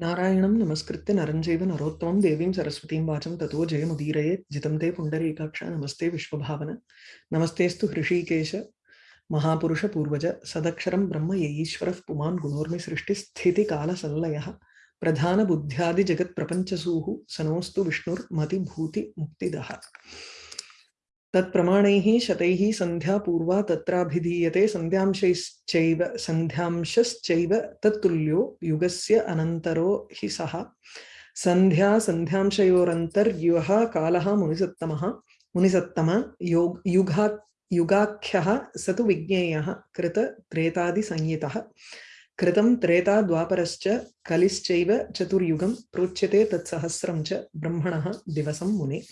नारायणं नमस्कृत्य नरं चैव नरोत्तमं देवीं सरस्वतीं वाचं ततो जयमुदीरयेत् जितं ते पुण्डरीकाक्ष, नमस्ते विश्वभावन। नमस्तेऽस्तु हृषीकेश महापुरुषपूर्वज सदक्षरं ब्रह्म य ईश्वरः पुमान् गुणोर्मिसृष्टिस्थितिकालसंलयः प्रधानबुद्ध्यादिजगत्प्रपञ्चसूः, सनोऽस्तु विष्णुर्मतिभूतिमुक्तिदः। तत्प्रमाणैः शतैः सन्ध्या पूर्वा तत्राभिधीयते, सन्ध्यांशैश्चैव, सन्ध्यांशश्चैव तत्तुल्यो युगस्य अनन्तरो हि सः। सन्ध्या सन्ध्यांशयोरन्तर्युगः कालः मुनिसत्तमः। मुनिसत्तम योग युगा युगाख्यः स तु विज्ञेयः, कृत त्रेतादिसंहितः। कृतं त्रेता द्वापरश्च कलिश्चैव चतुर्युगं प्रोच्यते तत्सहस्रं च ब्रह्मणः दिवसं मुने।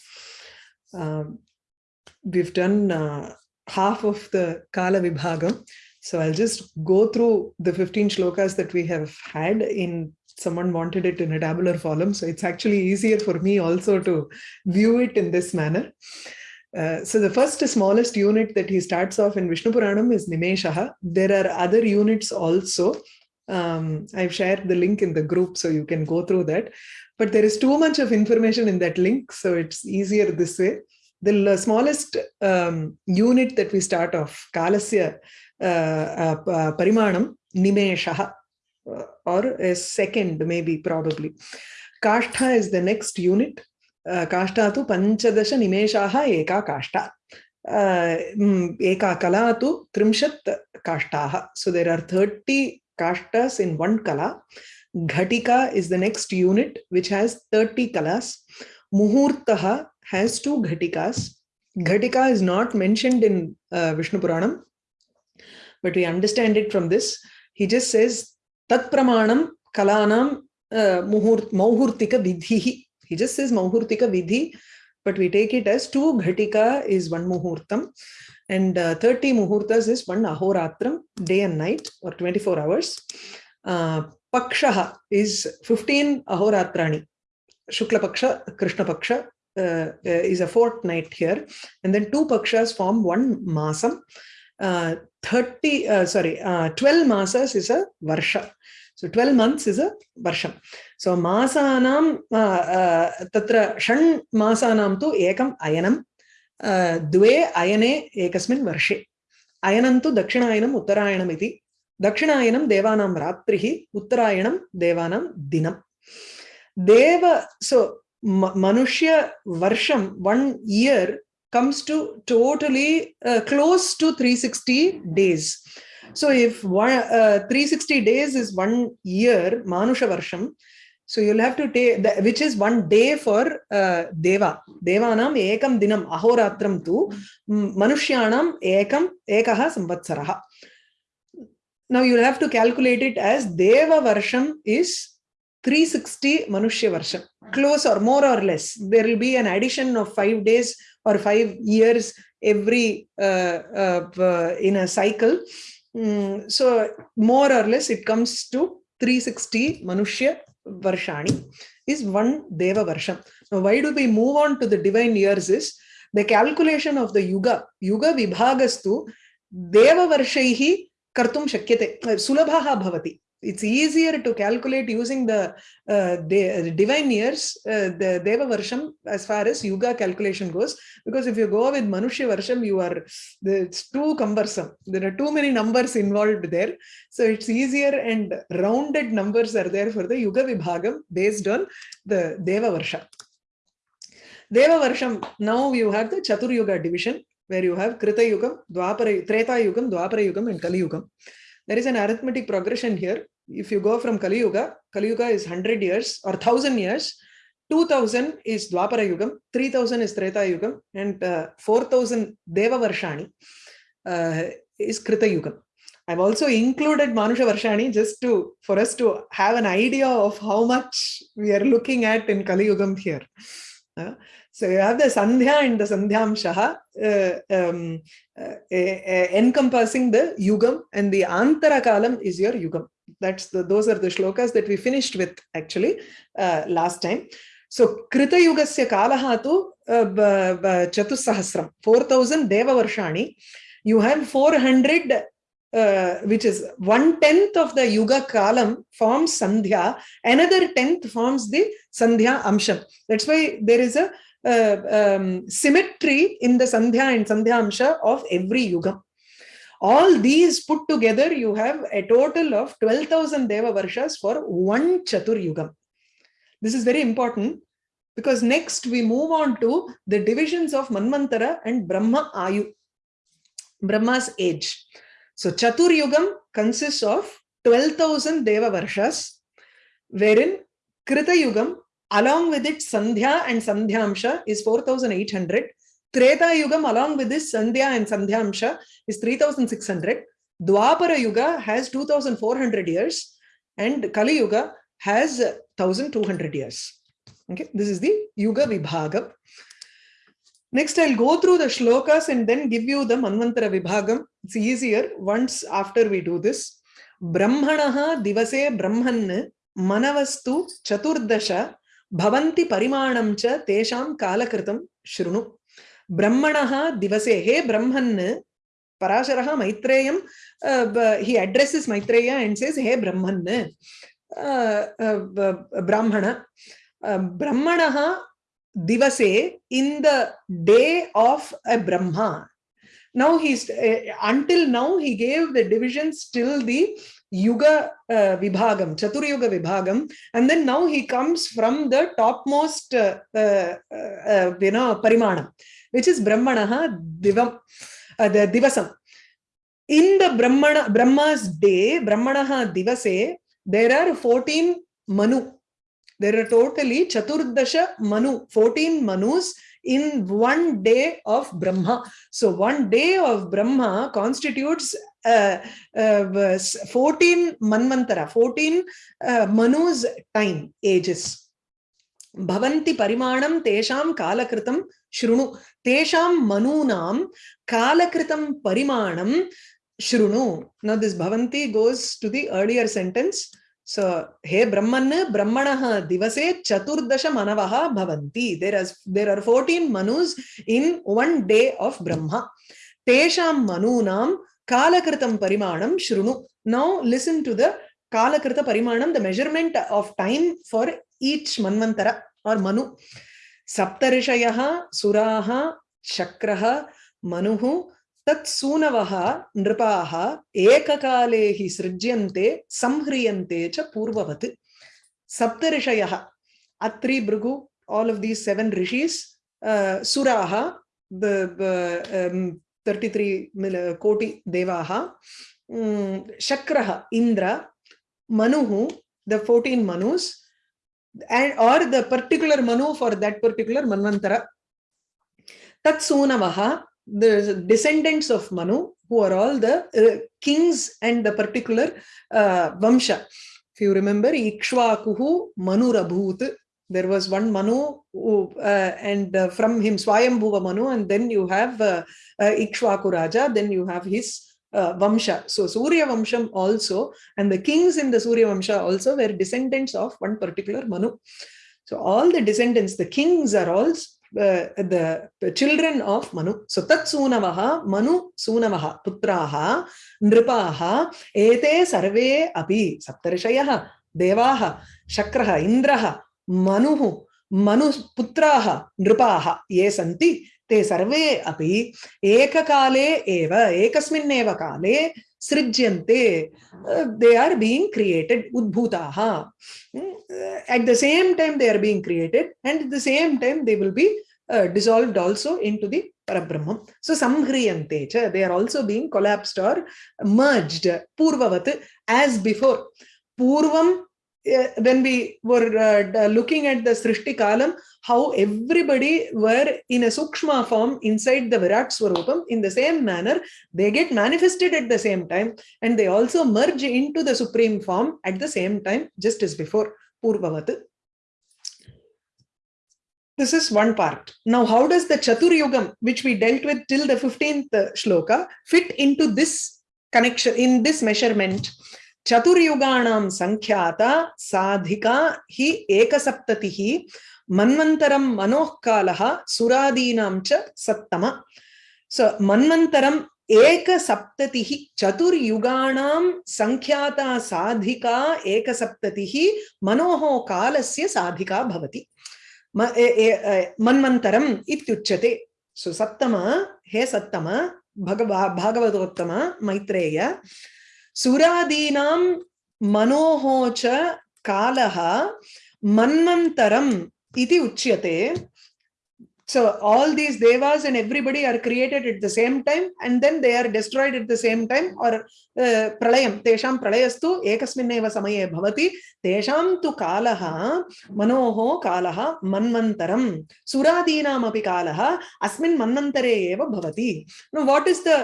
We've done uh, half of the Kala Vibhagam. So I'll just go through the 15 shlokas that we have had in someone wanted it in a tabular form. So it's actually easier for me also to view it in this manner. Uh, so the first smallest unit that he starts off in Vishnu Puranam is Nimeshaha. There are other units also. Um, I've shared the link in the group so you can go through that. But there is too much of information in that link, so it's easier this way the smallest um, unit that we start off, kalasya uh, uh, parimanam, nimeshaha, uh, or a second maybe, probably. Kashtha is the next unit. Uh, kashtha tu panchadasha nimeshaha eka kashta. Uh, eka kala tu trimshat kashtaha. So there are 30 kashtas in one kala. Ghatika is the next unit, which has 30 kalas. Muhurtaha has two ghatikas. Ghatika is not mentioned in uh, Vishnu Puranam, but we understand it from this. He just says, Tat pramanam kalanam uh, vidhihi. He just says mauhurtika vidhi, but we take it as two ghatika is one muhurtam and uh, 30 muhurtas is one ahoratram, day and night or 24 hours. Uh, pakshaha is 15 ahoratrani. Shukla Paksha, Krishna Paksha, uh, uh, is a fortnight here. And then two pakshas form one masam. Uh, 30 uh, sorry uh, 12 masas is a varsha. So 12 months is a varsham. So masanam uh, tatra shan masanam tu ekam ayanam. Dve ayane ekasmin varshe. Ayanam tu dakshinayanam uttarayanam iti. Dakshinayanam devanam ratrihi uttarayanam devanam dinam. Deva so Manushya Varsham, one year, comes to totally uh, close to 360 days. So if one, uh, 360 days is one year, Manusha Varsham, so you'll have to take, which is one day for uh, Deva. Devanam ekam dinam ahoratram tu, Manushyanam ekam ekaha samvatsaraha. Now you'll have to calculate it as Deva Varsham is 360 Manushya Varsham, close or more or less. There will be an addition of five days or five years every uh, uh, in a cycle. Mm, so more or less it comes to 360 Manushya Varshani is one Deva Varsham. Now why do we move on to the divine years is the calculation of the Yuga, Yuga Vibhagastu Deva Varshaihi kartum shakyate, sulabhaha bhavati it's easier to calculate using the, uh, the divine years, uh, the Deva Varsham, as far as Yuga calculation goes. Because if you go with Manushya Varsham, you are, it's too cumbersome. There are too many numbers involved there. So it's easier and rounded numbers are there for the Yuga Vibhagam based on the Deva Varsha. Deva Varsham, now you have the Chatur Yuga division, where you have Krita Yugam, Dwapara, Treta Yugam, Dwapara Yugam, and Kali Yugam. There is an arithmetic progression here if you go from Kali Yuga, Kali Yuga is 100 years or 1000 years, 2000 is Dwapara Yugam, 3000 is Treta Yugam, and uh, 4000 Deva Varshani uh, is Krita Yugam. I've also included Manusha Varshani just to for us to have an idea of how much we are looking at in Kali Yugam here. Uh, so you have the Sandhya and the Sandhyamshaha uh, um, uh, encompassing the Yugam and the Antara Kalam is your Yugam. That's the those are the shlokas that we finished with actually uh, last time. So krita yugasya kalaha tu uh, chatusahasram 4000 deva varshani. You have 400 uh, which is one tenth of the yuga kalam forms sandhya another tenth forms the sandhya amsham. That's why there is a uh, um, symmetry in the sandhya and sandhya amsha of every yuga. All these put together you have a total of 12000 deva varshas for one chatur yugam this is very important because next we move on to the divisions of manvantara and brahma ayu brahma's age. So chatur yugam consists of 12000 deva varshas wherein krita yugam along with it sandhya and sandhyamsha is 4800 treta yugam along with this sandhya and sandhyamsha is 3600 dwapara yuga has 2400 years and kali yuga has 1200 years. Okay this is the yuga vibhagam. Next i'll go through the shlokas and then give you the manvantara vibhagam. It's easier once after we do this. Brahmanaha divase brahman manavastu chaturdasha भवन्ति परिमाणं च तेषां कालकृतं शृणु। ब्रह्मणः दिवसे, हे ब्रह्मन्, पराशरः मैत्रेयं हि अड्रेसेस् मैत्रेय एण्ड् सेस् हे ब्रह्मन् ब्राह्मण ब्रह्मणः दिवसे, in the day of a brahma now he's uh, until now he gave the divisions till the yuga uh, vibhagam chatur yuga vibhagam. And then now he comes from the topmost uh, you know parimanam which is brahmanaha divam the divasam. In the brahmana brahma's day brahmanaha divase there are 14 manu. There are totally chaturdasha manu 14 manus in one day of brahma. So one day of brahma constitutes uh, uh, 14 manvantara 14 uh, manus time ages. Bhavanti parimanam tesham kalakritam shrunu. Tesham manunam kalakritam parimanam shrunu. Now this bhavanti goes to the earlier sentence so he brahman brahmanah divase chaturdasha manavaha bhavanti there is there are 14 manus in one day of brahma tesham manunam kalakritam parimanam shrunu now listen to the kalakrita parimanam the measurement of time for each manvantara or manu saptarishayah suraha shakraha manuhu तत्सूनवः नृपाः एककाले हि सृज्यन्ते संह्रियन्ते च पूर्ववत् सप्तऋषयः अत्रि भृगु seven rishis uh, suraha the, the um, 33 koti devaha um, shakraha indra manuhu the 14 manus and or the particular manu for that particular manvantara tatsunavaha the descendants of Manu, who are all the uh, kings and the particular uh, Vamsha. If you remember, Ikshvakuhu Manurabhut, there was one Manu, who, uh, and uh, from him Swayambhuva Manu, and then you have uh, uh, Ikshvaku Raja, then you have his uh, Vamsha. So Surya Vamsham also, and the kings in the Surya Vamsha also were descendants of one particular Manu. So all the descendants, the kings are all the, children of Manu. So tat sunavaha, Manu sunavaha, putraha, nripaha, ete sarve api, saptarishayah, devaha, shakraha, indraha, manuhu, manu putraha, nripaha, ye santi, te sarve api, ekakale eva, ekasmineva kale, srijyante they सृज्यन्ते they are being at the same time they are being created and at the same time they will be uh, dissolved also into the parabrahma so samhriyante cha they are also being collapsed or merged purvavat as before purvam when we were uh, looking at the Srishti Kalam, how everybody were in a Sukshma form inside the Virat Swarupam, in the same manner, they get manifested at the same time and they also merge into the Supreme form at the same time, just as before, Purvavat. This is one part. Now, how does the Chatur Yugam, which we dealt with till the 15th shloka, fit into this connection, in this measurement? चतुर्युगाणां संख्याता साधिका हि एकसप्ततिः, मन्वन्तरं मनोः कालः सुरादीनां च सप्तम। So manvantaram एकसप्ततिः, चतुर्युगाणां सङ्ख्याता साधिका एकसप्ततिः, मनोः कालस्य साधिका भवति। मन्वन्तरम् इत्युच्यते। सो सप्तम, हे सप्तम, भगवा, भागवतोत्तम, मैत्रेय। सुरादीनां मनोः च कालः मन्वन्तरम् इति उच्यते so all these devas and everybody are created at the same time and then they are destroyed at the same time or uh, pralayam tesham pralayastu ekasminneva samaye bhavati tesham tu kalaha manoho kalaha manvantaram suradinam api kalaha asmin manvantare eva bhavati now what is the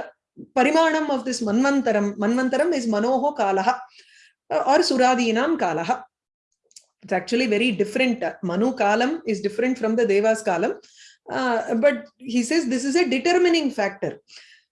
parimanam of this manvantaram manvantaram is manoho kalaha or suradinam kalaha it's actually very different manu kalam is different from the devas kalam uh, but he says this is a determining factor.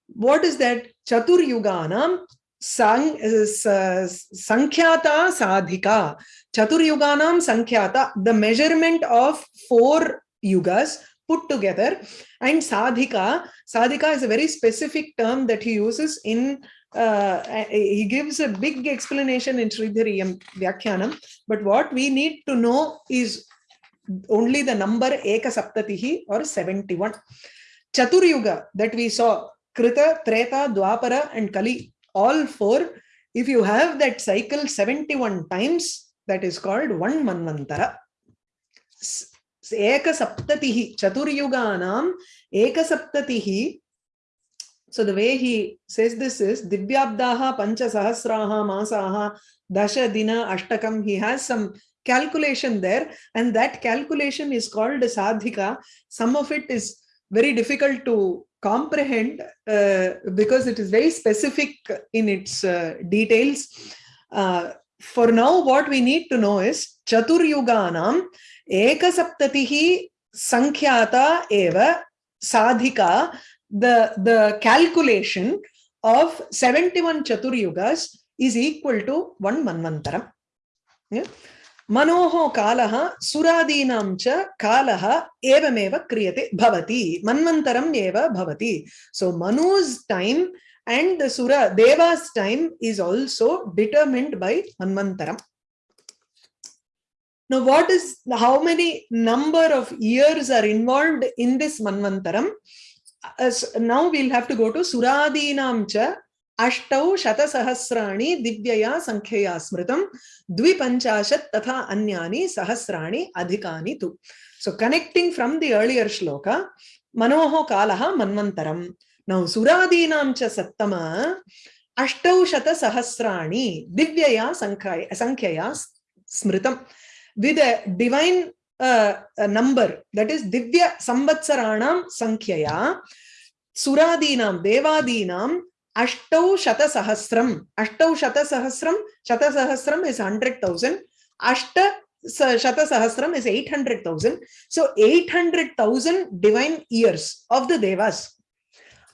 What is that? Chatur Yuganam sang, uh, Sankhyata Sadhika. Chatur Yuganam Sankhyata, the measurement of four yugas put together. And Sadhika, Sadhika is a very specific term that he uses in uh, he gives a big explanation in Sridhariyam Vyakhyanam. But what we need to know is only the number Eka Saptatihi or 71. Chaturyuga that we saw, Krita, Treta, Dwapara and Kali, all four, if you have that cycle 71 times, that is called one Manvantara. Chaturyuganam, Eka Saptatihi. So the way he says this is Divyabdaha, Pancha Sahasraha, Masaha, Dasha Dina, Ashtakam. He has some calculation there and that calculation is called sadhika some of it is very difficult to comprehend uh, because it is very specific in its uh, details uh, for now what we need to know is chaturyuganam एक सप्तति ही संख्याता एव साधिका, the the calculation of 71 चतुर्युगस is equal to one manvantara मनोहो कालः सुरादीनां च कालः एवमेव क्रियते, भवति मन्वंतरम् एव भवति. So Manuj time and the sura devas time is also determined by manvantaram Now, what is how many number of years are involved in this Manvantaram? As now we'll have to go to suradi cha Ashtau sahasrani Divyaya Sankhya Smritam Dvipanchashat Tatha Anyani Sahasrani Adhikani Tu. So connecting from the earlier shloka, Manoho Kalaha Manvantaram. Now suradi cha Sattama Ashtau Shatasahasrani Divyaya Sankhya Smritam with a divine uh, a number, that is Divya Samvatsaranam Sankhya, Suradinam, Devadinam, Ashtau Shata Sahasram. Ashtau Shata Sahasram, Shata Sahasram is 100,000. Ashta Shata Sahasram is 800,000. So 800,000 divine years of the Devas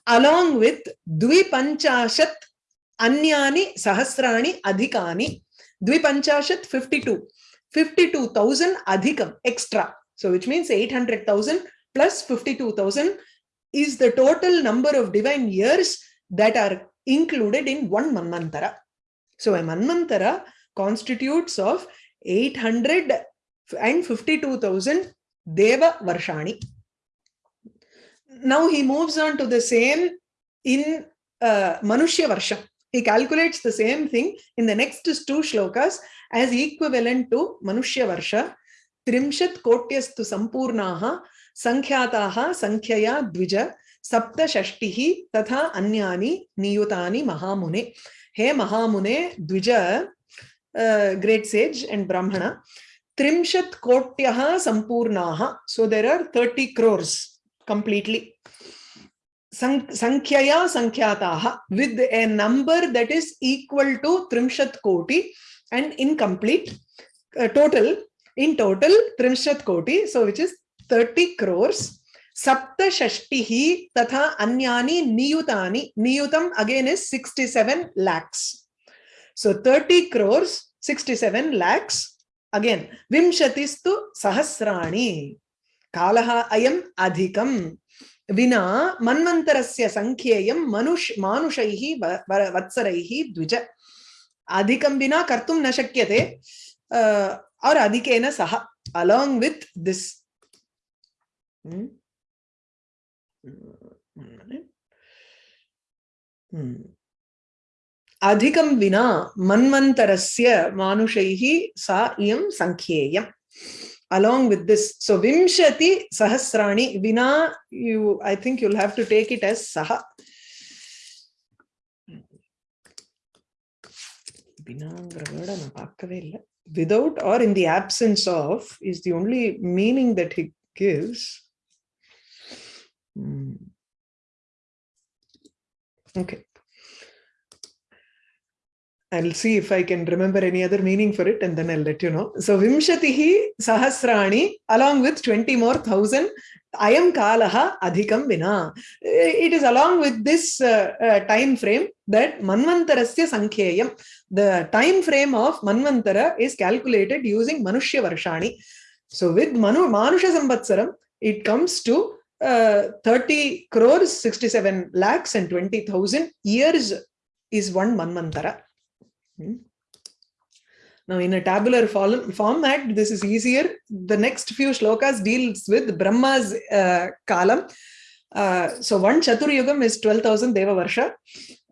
along with Dvipanchashat Anyani Sahasrani Adhikani. Dvipanchashat 52. 52,000 adhikam extra so which means 800,000 plus 52,000 is the total number of divine years that are included in one Manvantara. So a Manvantara constitutes of 852,000 Deva Varshani. Now he moves on to the same in uh, Manushya Varsha. He calculates the same thing in the next two shlokas as equivalent to Manushya Varsha. Trimshat Kotyastu Sampurnaha Sankhyaataha Sankhya Dvija सप्तषष्टिः तथा अन्यानि नियुतानि महामुने हे महामुने द्विज great sage and ब्राह्मण त्रिंशत् कोट्यः सम्पूर्णाः so there are 30 crores completely संख्यया संख्याता with a number that is equal to त्रिशत कोटि and incomplete total in total त्रिशत कोटि so which is thirty crores सप्तष्टि तथा अन्यानी नियुता नियुतम again is sixty seven lakhs so thirty crores sixty seven lakhs again विंशतिस्तु सहस्राणी कालः अयम् अधिकम् विना मन्वन्तरस्य सङ्ख्येयं मनुष्, मानुषैः वत्सरैः द्विज अधिकं विना कर्तुं न शक्यते और अधिकेन सह one minute. Hmm. अधिकं विना मन्वन्तरस्य मानुषैः सा इयं सङ्ख्येयम् along with this. So vimshati sahasrani vina you i think you'll have to take it as saha. Without or in the absence of is the only meaning that he gives. Hmm. okay I'll see if I can remember any other meaning for it and then I'll let you know. So Vimshatihi Sahasrani along with 20 more thousand Ayam Kalaha Adhikam Vina. It is along with this uh, uh, time frame that Manvantarasya Sankheyam. The time frame of Manvantara is calculated using Manushya Varshani. So with Manu Manusha Sambatsaram, it comes to uh, 30 crores, 67 lakhs and 20,000 years is one Manvantara. Hmm. Now, in a tabular format, this is easier. The next few shlokas deals with Brahma's uh, kalam. Uh, so, one Chaturyugam is 12,000 Deva Varsha,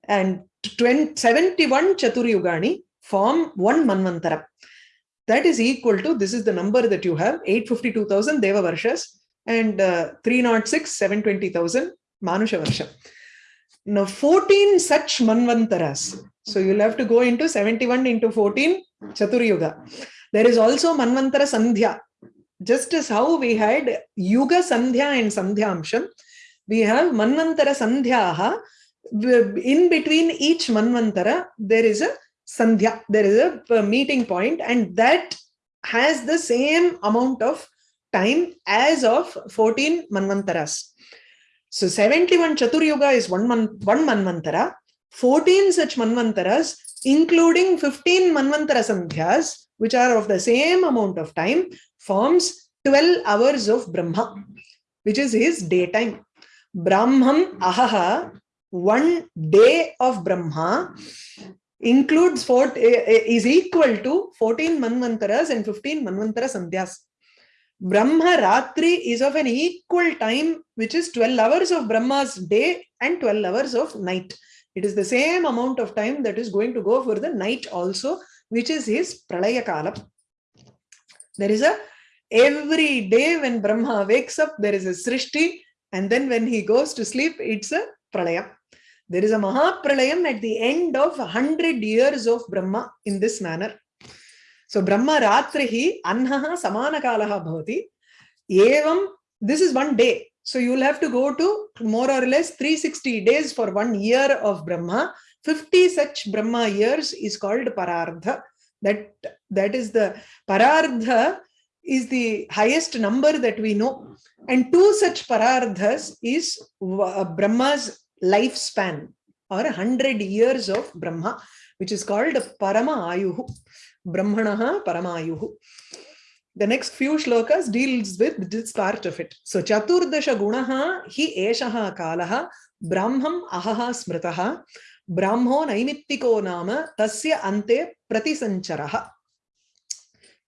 and 20, 71 Chaturyugani form one Manvantara. That is equal to, this is the number that you have, 852,000 Deva Varshas and uh, 306, 720,000 Manusha Varsha. Now, 14 such Manvantaras. So you'll have to go into 71 into 14 Chaturyuga. There is also Manvantara Sandhya. Just as how we had Yuga Sandhya and Sandhyamsham, we have Manvantara Sandhyaha. In between each Manvantara, there is a Sandhya, there is a uh, meeting point, and that has the same amount of time as of 14 Manvantaras. So 71 Chaturyuga is one, man, one Manvantara. 14 such manvantaras, including 15 manvantara sandhyas, which are of the same amount of time, forms 12 hours of Brahma, which is his daytime. Brahmam ahaha, one day of Brahma, includes four, eh, eh, is equal to 14 manvantaras and 15 manvantara sandhyas. Brahma Ratri is of an equal time, which is 12 hours of Brahma's day and 12 hours of night. It is the same amount of time that is going to go for the night also, which is his Pralaya Kala. There is a, every day when Brahma wakes up, there is a Srishti, and then when he goes to sleep, it's a Pralaya. There is a Mahapralayam at the end of 100 years of Brahma in this manner. So Brahma Ratrihi Anhaha Samanakalaha Bhavati. Evam, this is one day. So you will have to go to more or less 360 days for one year of Brahma. 50 such Brahma years is called Parardha. That, that is the Parardha is the highest number that we know. And two such Parardhas is Brahma's lifespan or 100 years of Brahma, which is called Parama Ayuhu. Brahmanaha Paramayuhu. The next few shlokas deals with this part of it. So Chaturdasha Gunaha Hi Eshaha Kalaha Brahmam Ahaha Smritaha Brahmo Naimittiko Nama Tasya Ante Pratisancharaha.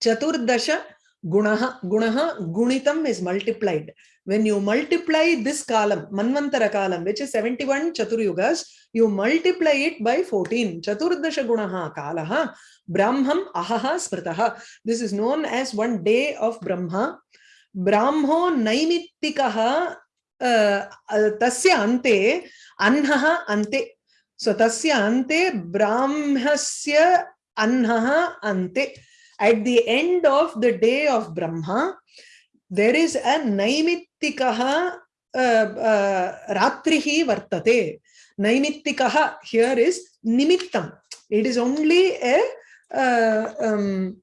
Chaturdasha Gunaha Gunaha Gunitam is multiplied. When you multiply this column, Manvantara column, which is 71 Chaturyugas, you multiply it by 14. Chaturdasha Gunaha Kalaha Brahmam Ahaha Smritaha. This is known as one day of Brahma. Brahmo uh, Tasya Ante Anhaha Ante. So Tasya Ante Brahmasya Anhaha Ante. At the end of the day of Brahma, there is a Naimitikaha uh, uh, Vartate. Naimitikaha here is Nimittam. It is only a uh, um,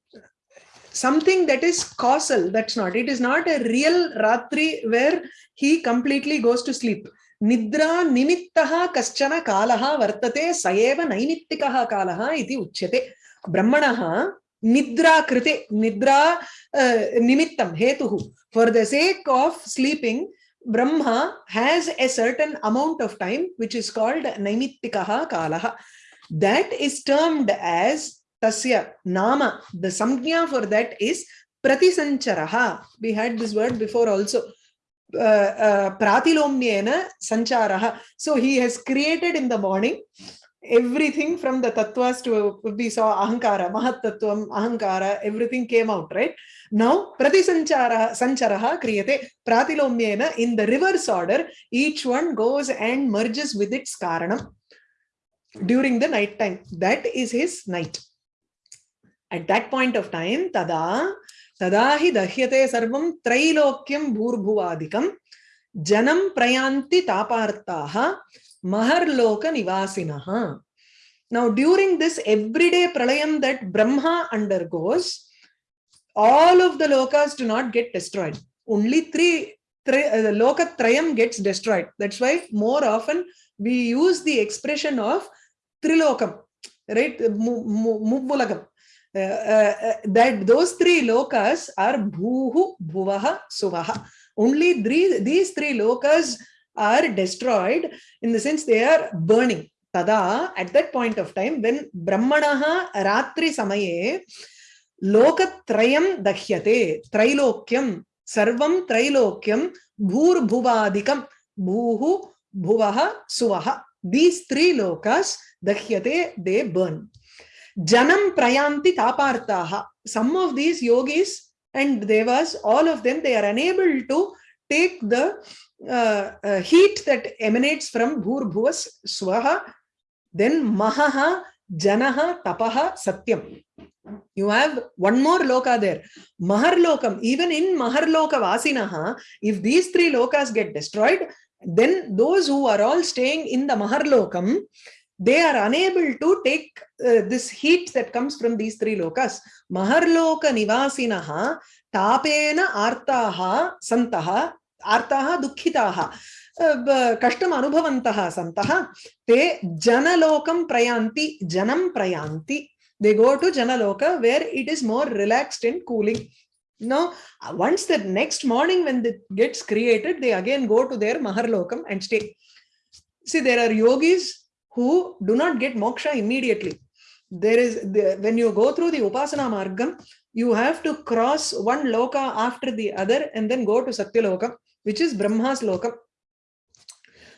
something that is causal. That's not. It is not a real Ratri where he completely goes to sleep. Nidra nimittaha kaschana kalaha vartate sayeva naimitikaha kalaha iti uchyate. Brahmanaha nidra krite, nidra uh, nimittam, hetuhu. For the sake of sleeping, Brahma has a certain amount of time which is called Naimitikaha Kalaha. That is termed as Tasya Nama. The Samjna for that is Pratisancharaha. We had this word before also. Uh, uh, Pratilomnyena Sancharaha. So he has created in the morning everything from the tattvas to we saw ahankara mahat tattvam ahankara everything came out right? Now pratisanchara sancharaha kriyate pratilomyena in the reverse order each one goes and merges with its karanam during the night time. That is his night. At that point of time tada tada hi dahyate sarvam trailokyam bhurbhuvadikam janam prayanti tapartaha Maharloka Nivasinaha. Now, during this everyday pralayam that Brahma undergoes, all of the lokas do not get destroyed. Only three, three uh, the loka trayam gets destroyed. That's why more often we use the expression of trilokam, right? Mubulakam. Uh, uh, uh, that those three lokas are bhuhu, bhuvaha, suvaha. Only three, these three lokas are destroyed in the sense they are burning. Tada, at that point of time, when Brahmanaha Ratri Samaye Lokatrayam Dahyate, Trilokyam, Sarvam Trilokyam, Bhur Bhuvadikam, Bhuhu, Bhuvaha, Suvaha. These three lokas, Dahyate, they burn. Janam Prayanti Tapartaha. Some of these yogis and devas, all of them, they are unable to take the uh, uh, heat that emanates from Bhur Bhuvas Swaha, then Mahaha, Janaha, Tapaha, Satyam. You have one more loka there. Maharlokam, even in Maharloka Vasinaha, if these three lokas get destroyed, then those who are all staying in the Maharlokam, they are unable to take uh, this heat that comes from these three lokas. Maharloka Nivasinaha, Tapena Artaha Santaha, आर्ताः दुःखिताः कष्टम् अनुभवन्तः सन्तः ते जनलोकं प्रयान्ति जनं प्रयान्ति they go to janaloka where it is more relaxed and cooling now once the next morning when it gets created they again go to their maharlokam and stay see there are yogis who do not get moksha immediately there is the, when you go through the upasana margam you have to cross one loka after the other and then go to satyaloka which is Brahma's lokam.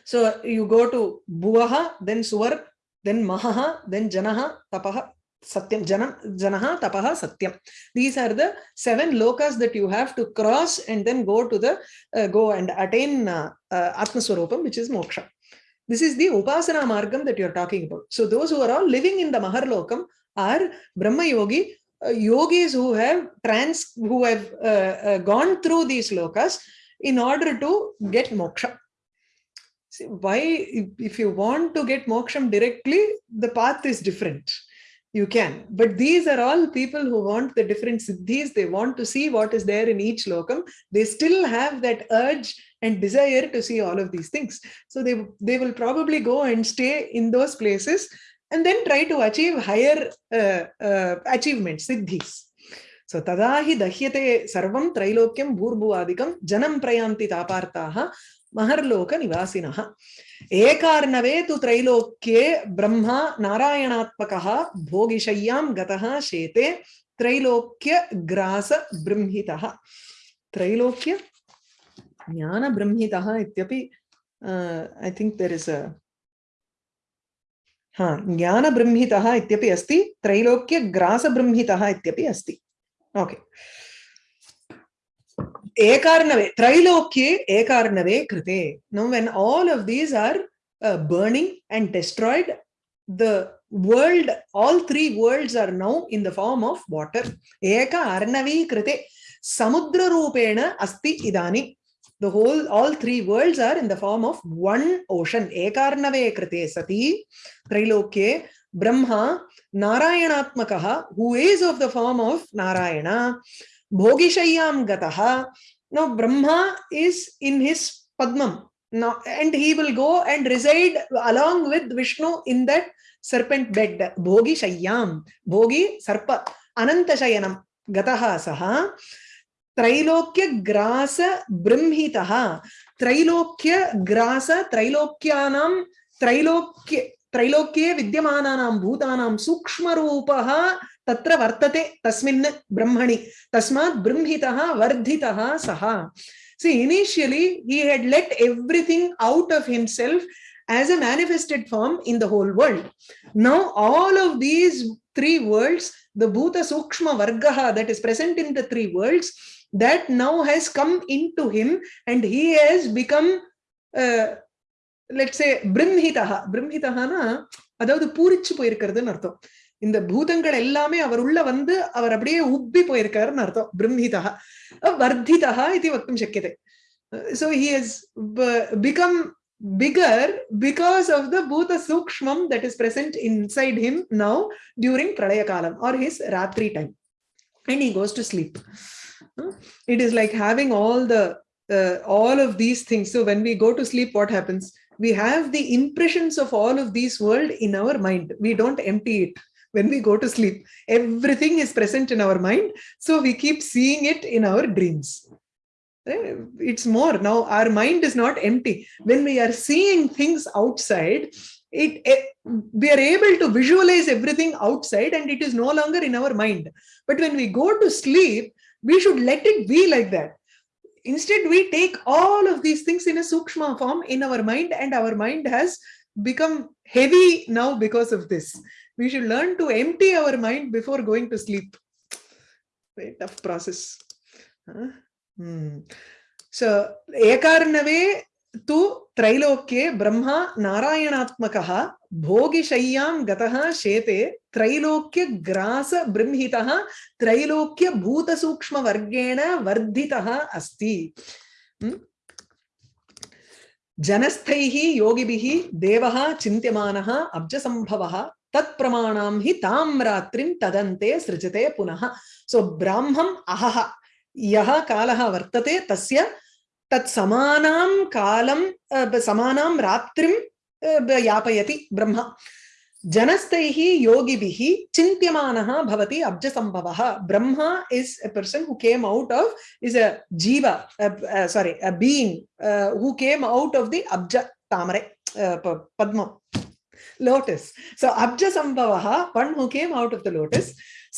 So you go to Bhuvaha, then Suvar, then Mahaha, then Janaha, Tapaha, Satyam, Janam, Janaha, Tapaha, Satyam. These are the seven lokas that you have to cross and then go to the, uh, go and attain uh, uh, Atmaswarupam, which is Moksha. This is the Upasana Margam that you're talking about. So those who are all living in the Maharlokam are Brahma Yogi, uh, yogis who have trans, who have uh, uh, gone through these lokas in order to get moksha. See, why, if, you want to get moksham directly, the path is different. You can, but these are all people who want the different siddhis. They want to see what is there in each lokam. They still have that urge and desire to see all of these things. So they, they will probably go and stay in those places and then try to achieve higher uh, uh, achievements, siddhis. सो तदा ही दह्यते सर्वं त्रैलोक्यं भूर्भुवादिकं जनं प्रयान्ति तापार्ताः महर्लोकनिवासिनः एकार्णवे तु त्रैलोक्ये ब्रह्मा नारायणात्मकः भोगिशय्यां गतः शेते त्रैलोक्यग्रासबृंहितः त्रैलोक्य ज्ञानबृंहितः इत्यपि I think there is a ah ज्ञानबृंहितः इत्यपि अस्ति त्रैलोक्यग्रासबृंहितः इत्यपि अस्ति Ekarnave, Trilokye Ekarnave Krite. Now, when all of these are uh, burning and destroyed, the world, all three worlds are now in the form of water. Eka Krite. Samudra Rupena Asti Idani. The whole, all three worlds are in the form of one ocean. Ekarnave Krite Sati, Trilokye, Brahma, Narayanatmakaha, who is of the form of Narayana, Bhogishayam Gataha. Now, Brahma is in his Padmam. Now, and he will go and reside along with Vishnu in that serpent bed. Bhogi Shayyam. Bhogi Sarpa. Anantashayanam. Gataha Saha. त्रैलोक्य ग्रास बृंहितः त्रैलोक्य ग्रास त्रैलोक्यानां त्रैलोक्य त्रैलोक्ये विद्यमानानां भूतानां सूक्ष्मरूपः तत्र वर्तते तस्मिन् ब्रह्मणि। तस्मात् ब्रह्मितः वर्धितः सः। See initially he had let everything out of himself as a manifested form in the whole world now all of these three worlds the भूत सूक्ष्म वर्गः that is present in the three worlds that now has come into him and he has become let's say பிரம்மிதா பிரம்மிதானா அதாவது பூரிச்சு போயிருக்கிறதுன்னு அர்த்தம் இந்த பூதங்கள் எல்லாமே அவர் உள்ள வந்து அவர் அப்படியே உப்பி போயிருக்காருன்னு அர்த்தம் பிரம்மிதா வர்த்திதா இது வக்தும் சக்கியதே so he has become bigger because of the bhuta sukshmam that is present inside him now during pralaya kalam or his ratri time and he goes to sleep it is like having all the uh, all of these things so when we go to sleep what happens we have the impressions of all of these world in our mind. We don't empty it when we go to sleep. Everything is present in our mind so we keep seeing it in our dreams. Eh, it's more. Now our mind is not empty. When we are seeing things outside it, it, we are able to visualize everything outside and it is no longer in our mind. But when we go to sleep we should let it be like that instead we take all of these things in a sukshma form in our mind and our mind has become heavy now because of this we should learn to empty our mind before going to sleep very tough process huh? hmm. so ekarnave tu त्रैलोक्ये Brahma नारायणात्मकः भोगिशय्यां गतः शेते त्रैलोक्य भूतसूक्ष्मवर्गेण वर्धितः अस्ति। जनस्थैः योगिभिः देवः चिन्त्यमानः अब्जसम्भवः तत्प्रमाणां हि तां रात्रिं तदन्ते सृजते पुनः। सो ब्राह्मम् अहः। यः कालः वर्तते तस्य तत् समानां यापयति ब्रह्मा। जनस्तैः योगिभिः चिन्त्यमानः भवति अब्जसंभवः Brahma is a person who came out of is a jiva sorry a being who came out of the अब्ज तामरे पद्मं lotus so अब्जसंभवः one who came out of the lotus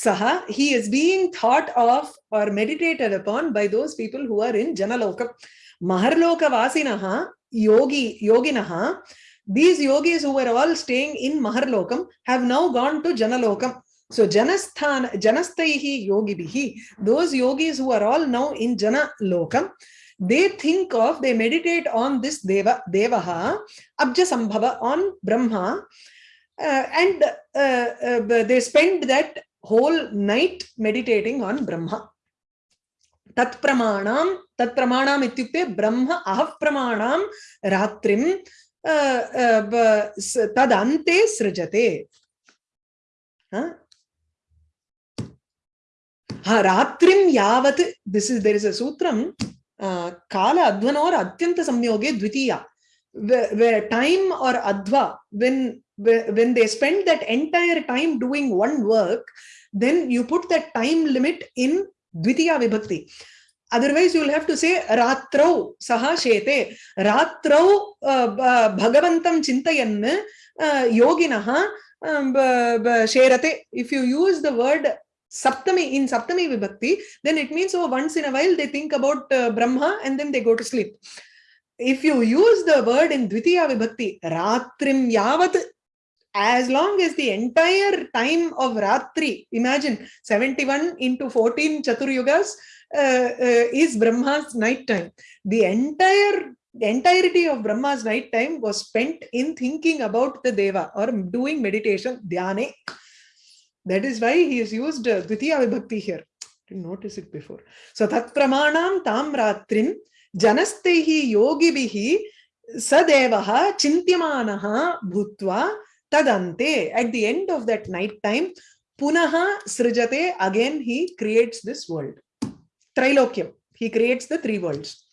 सः he is being thought of are meditated upon by those people who are in जनलोकम्। Maharloka vasinaha yogi yoginaha these yogis who were all staying in maharlokam have now gone to janalokam so janasthan janastaihi yogibihi those yogis who are all now in jana lokam they think of they meditate on this deva devaha abja sambhava on brahma uh, and uh, uh, they spend that whole night meditating on brahma तत्प्रमाणाम तत्प्रमाणाम इत्युक्ते ब्रह्म अहप्रमाणाम रात्रि तदन्ते सृजते। हा? रात्रिम यावत this is there is काल अध्वन अत्यंत संयोगे द्वितीया। वे time और अध्वा when when they spend that entire time doing one work, then you put that time limit in dvitiya vibhakti otherwise you will have to say ratrau saha shete ratrau bhagavantam chintayan yoginah sherate if you use the word saptami in saptami vibhakti then it means oh once in a while they think about uh, brahma and then they go to sleep if you use the word in dvitiya vibhakti ratrim yavat as long as the entire time of ratri imagine 71 into 14 chaturyugas uh, uh, is Brahma's night time. The entire the entirety of Brahma's night time was spent in thinking about the Deva or doing meditation, dhyane. That is why he has used uh, Dvitiya Vibhakti here. Didn't notice it before. So Tat Pramanam Tam Ratrin Janastehi Yogibihi Sadevaha Chintyamanaha Bhutva Tadante. At the end of that night time, Punaha Srijate, again he creates this world. Trilokyam. He creates the three worlds.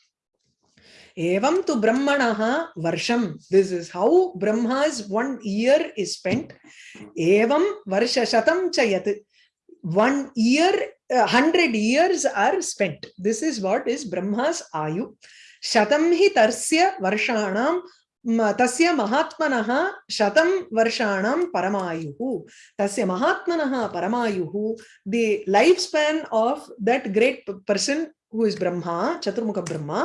Evam tu Brahmanaha Varsham. This is how Brahma's one year is spent. Evam Varsha Shatam Chayat. one year, uh, hundred years are spent. This is what is Brahma's ayu. Shatam hi tarsya varshanam तस्य महात्मनः शतं वर्षाणां परमायुः। तस्य महात्मनः परमायुः the lifespan of that great person who is Brahma चतुर्मुखब्रह्मा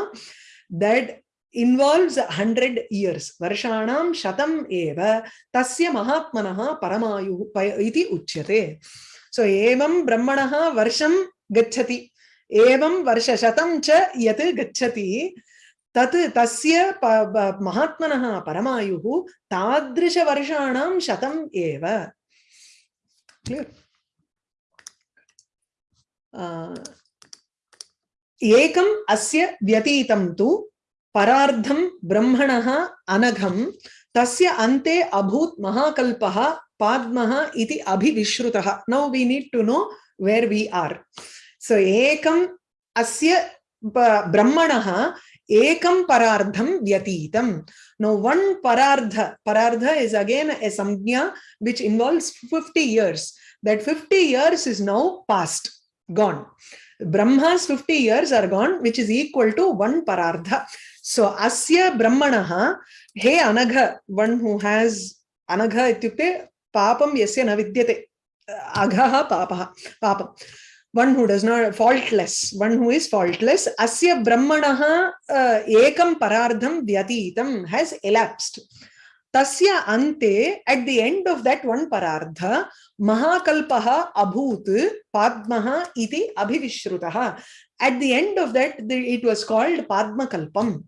that involves hundred years वर्षाणां शतम् एव तस्य महात्मनः परमायुः इति उच्यते सो एवं ब्रह्मणः वर्षं गच्छति एवं वर्षशतं च यत् गच्छति paramayuh tadrisha varshanam shatam eva clear? uh, एकम् अस्य व्यतीतं तु परार्धम ब्रह्मणः अनघम तस्य अन्ते अभूत महाकल्पः पाद्मः इति अभिविश्रुतः। Now we need to know where we are so एकम अस्य ब्रह्मणः एकं परार्धं व्यतीतम्। No one परार्ध परार्ध is again a संज्ञा which involves 50 years that 50 years is now past gone Brahma's 50 years are gone which is equal to one परार्ध so अस्य ब्रह्मणः हे अनघ वन हु हैज़ अनघ इत्युक्ते पापं यस्य न विद्यते अघः पापः पापं One who does not, faultless, one who is faultless. Asya brahmanaha uh, ekam parardham vyatitam has elapsed. Tasya ante, at the end of that one parardha, Mahakalpaha abhut padmaha iti abhivishrutaha. At the end of that, it was called Padma Kalpam.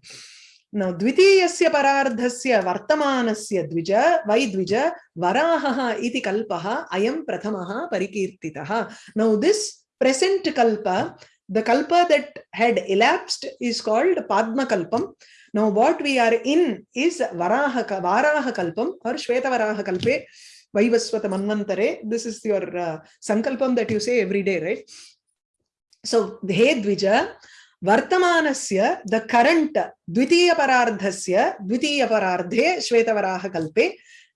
Now, Dvitiyasya Parardhasya Vartamanasya Dvija, Vai Dvija, Varahaha iti Kalpaha, Ayam Prathamaha Parikirtitaha. Now, this present Kalpa, the Kalpa that had elapsed is called Padma Kalpam. Now, what we are in is Varaha, Varaha Kalpam or Shweta Varaha Kalpe, Vaivaswata Manvantare. This is your uh, Sankalpam that you say every day, right? So, he dvija, vartamanasya, the current dvitiya parardhasya, dvitiya parardhe, shvetavaraha kalpe,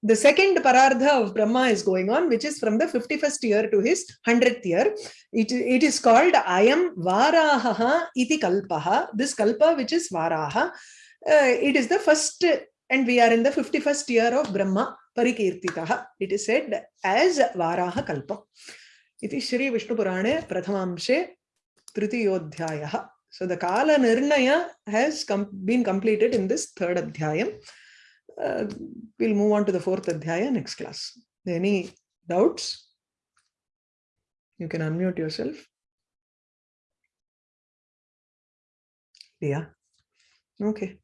the second parardha of Brahma is going on, which is from the 51st year to his 100th year. It, it is called Ayam Varaha iti kalpaha. This kalpa, which is Varaha, uh, it is the first, and we are in the 51st year of Brahma Parikirtitaha. It is said as Varaha kalpa. Iti Shri Vishnu Purane Prathamamshe Tritiyodhyaya. So the Kala Nirnaya has com been completed in this third Adhyayam. Uh, we'll move on to the fourth Adhyaya next class. Any doubts? You can unmute yourself. Yeah. Okay.